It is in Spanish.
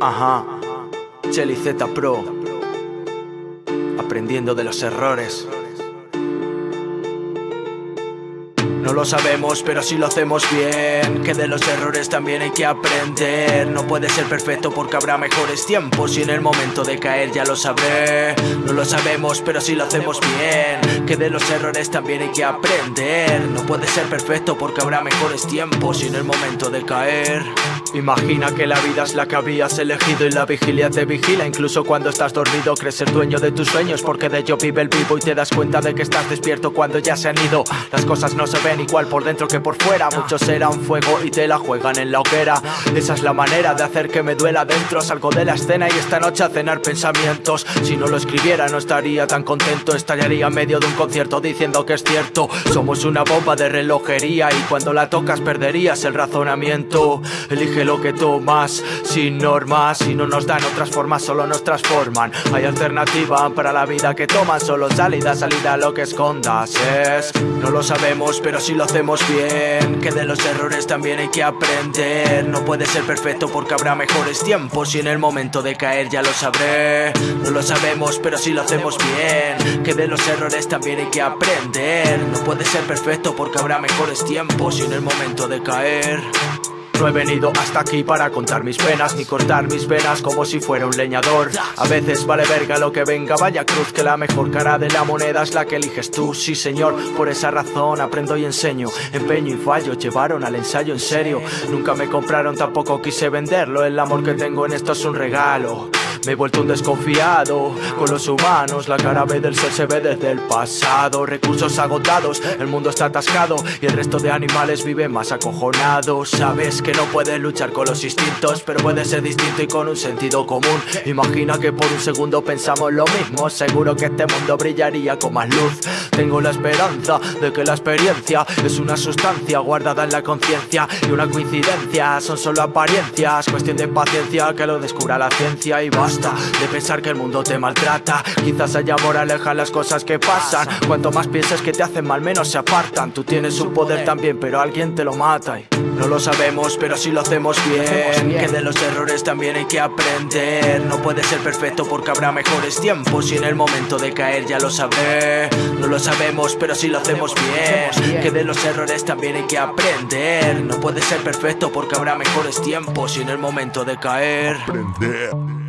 Ajá, Chelly Z Pro, aprendiendo de los errores. No lo sabemos, pero si lo hacemos bien. Que de los errores también hay que aprender. No puede ser perfecto porque habrá mejores tiempos. Y en el momento de caer ya lo sabré. No lo sabemos, pero si lo hacemos bien. Que de los errores también hay que aprender. No puede ser perfecto porque habrá mejores tiempos. Y en el momento de caer Imagina que la vida es la que habías elegido y la vigilia te vigila. Incluso cuando estás dormido crees ser dueño de tus sueños Porque de ello vive el vivo y te das cuenta de que estás despierto cuando ya se han ido. Las cosas no se ven igual por dentro que por fuera. Muchos serán fuego y te la juegan en la hoguera. Esa es la manera de hacer que me duela dentro. Salgo de la escena y esta noche a cenar pensamientos. Si no lo escribiera no estaría tan contento. Estallaría en medio de un concierto diciendo que es cierto. Somos una bomba de relojería y cuando la tocas perderías el razonamiento. Elige lo que tomas Sin normas, si no nos dan otras formas solo nos transforman. Hay alternativa para la vida que toman. Solo salida, salida lo que escondas es. No lo sabemos pero si lo hacemos bien Que de los errores también hay que aprender. No puede ser perfecto porque habrá mejores tiempos Y en el momento de caer ya lo sabré. No lo sabemos pero si lo hacemos bien Que de los errores también hay que aprender. No puede ser perfecto porque habrá mejores tiempos Y en el momento de caer no he venido hasta aquí para contar mis penas Ni cortar mis venas como si fuera un leñador. A veces vale verga lo que venga, vaya cruz Que la mejor cara de la moneda es la que eliges tú. Sí señor, por esa razón aprendo y enseño. Empeño y fallo, llevaron al ensayo en serio. Nunca me compraron, tampoco quise venderlo. El amor que tengo en esto es un regalo me he vuelto un desconfiado con los humanos. La cara B del ser se ve desde el pasado. Recursos agotados, el mundo está atascado Y el resto de animales vive más acojonado Sabes que no puedes luchar con los instintos Pero puede ser distinto y con un sentido común. Imagina que por un segundo pensamos lo mismo. Seguro que este mundo brillaría con más luz. Tengo la esperanza de que la experiencia Es una sustancia guardada en la conciencia Y una coincidencia. Son solo apariencias Cuestión de paciencia que lo descubra la ciencia y basta de pensar que el mundo te maltrata. Quizás haya moraleja las cosas que pasan. Cuanto más piensas que te hacen mal menos se apartan. Tú tienes un poder también pero alguien te lo mata. Y no lo sabemos pero si lo hacemos bien Que de los errores también hay que aprender. No puede ser perfecto porque habrá mejores tiempos. Y en el momento de caer ya lo sabré. No lo sabemos pero si lo hacemos bien. Que de los errores también hay que aprender. No puede ser perfecto porque habrá mejores tiempos. Y en el momento de caer Aprender